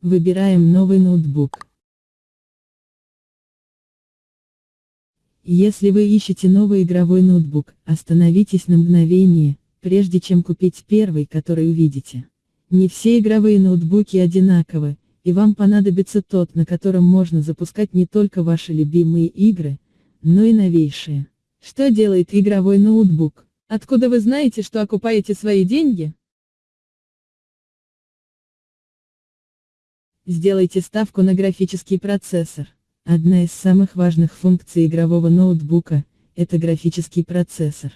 Выбираем новый ноутбук. Если вы ищете новый игровой ноутбук, остановитесь на мгновение, прежде чем купить первый, который увидите. Не все игровые ноутбуки одинаковы, и вам понадобится тот, на котором можно запускать не только ваши любимые игры, но и новейшие. Что делает игровой ноутбук? Откуда вы знаете, что окупаете свои деньги? Сделайте ставку на графический процессор. Одна из самых важных функций игрового ноутбука – это графический процессор.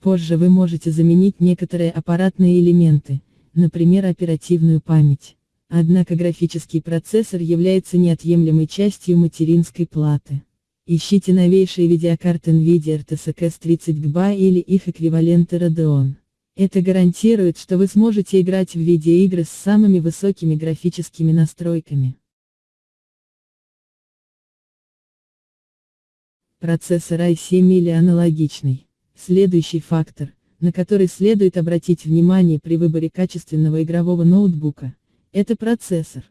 Позже вы можете заменить некоторые аппаратные элементы, например оперативную память. Однако графический процессор является неотъемлемой частью материнской платы. Ищите новейшие видеокарты NVIDIA RTX 30 GB или их эквиваленты Radeon. Это гарантирует, что вы сможете играть в видеоигры с самыми высокими графическими настройками. Процессор i7 или аналогичный. Следующий фактор, на который следует обратить внимание при выборе качественного игрового ноутбука, это процессор.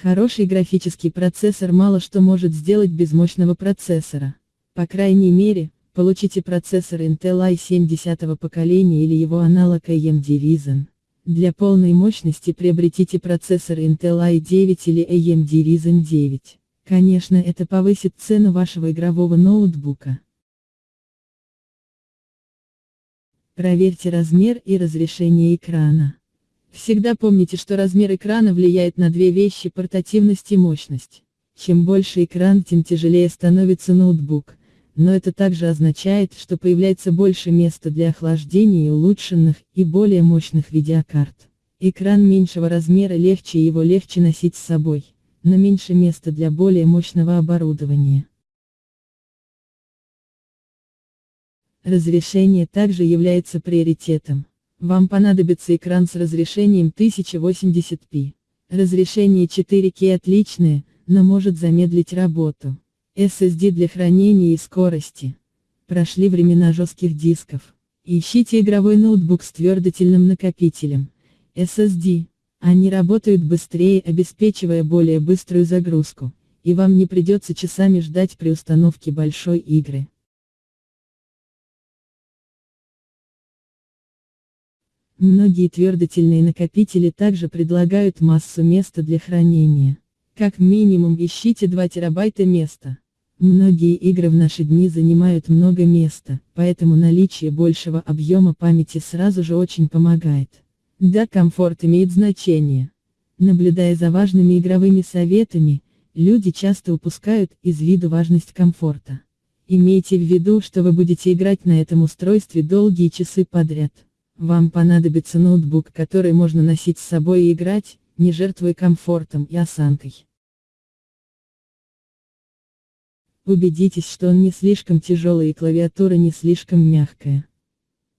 Хороший графический процессор мало что может сделать без мощного процессора. По крайней мере, получите процессор Intel i7 10 поколения или его аналог AMD Ryzen. Для полной мощности приобретите процессор Intel i9 или AMD Ryzen 9. Конечно это повысит цену вашего игрового ноутбука. Проверьте размер и разрешение экрана. Всегда помните, что размер экрана влияет на две вещи – портативность и мощность. Чем больше экран, тем тяжелее становится ноутбук, но это также означает, что появляется больше места для охлаждения и улучшенных и более мощных видеокарт. Экран меньшего размера легче его легче носить с собой, но меньше места для более мощного оборудования. Разрешение также является приоритетом. Вам понадобится экран с разрешением 1080p. Разрешение 4К отличное, но может замедлить работу. SSD для хранения и скорости. Прошли времена жестких дисков. Ищите игровой ноутбук с твердотельным накопителем. SSD. Они работают быстрее, обеспечивая более быструю загрузку, и вам не придется часами ждать при установке большой игры. Многие твердотельные накопители также предлагают массу места для хранения. Как минимум ищите 2 терабайта места. Многие игры в наши дни занимают много места, поэтому наличие большего объема памяти сразу же очень помогает. Да, комфорт имеет значение. Наблюдая за важными игровыми советами, люди часто упускают из виду важность комфорта. Имейте в виду, что вы будете играть на этом устройстве долгие часы подряд. Вам понадобится ноутбук, который можно носить с собой и играть, не жертвуя комфортом и осанкой. Убедитесь, что он не слишком тяжелый и клавиатура не слишком мягкая.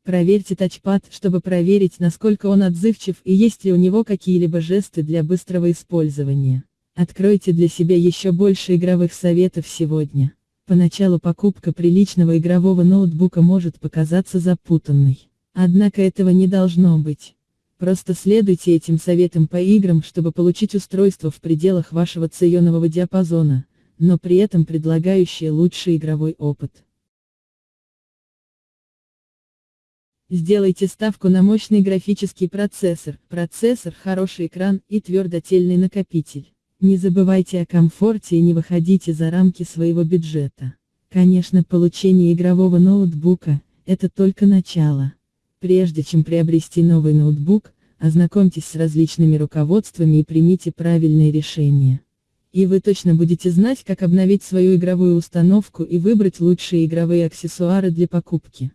Проверьте тачпад, чтобы проверить, насколько он отзывчив и есть ли у него какие-либо жесты для быстрого использования. Откройте для себя еще больше игровых советов сегодня. Поначалу покупка приличного игрового ноутбука может показаться запутанной. Однако этого не должно быть. Просто следуйте этим советам по играм, чтобы получить устройство в пределах вашего ценового диапазона, но при этом предлагающее лучший игровой опыт. Сделайте ставку на мощный графический процессор, процессор, хороший экран и твердотельный накопитель. Не забывайте о комфорте и не выходите за рамки своего бюджета. Конечно, получение игрового ноутбука – это только начало. Прежде чем приобрести новый ноутбук, ознакомьтесь с различными руководствами и примите правильные решения. И вы точно будете знать, как обновить свою игровую установку и выбрать лучшие игровые аксессуары для покупки.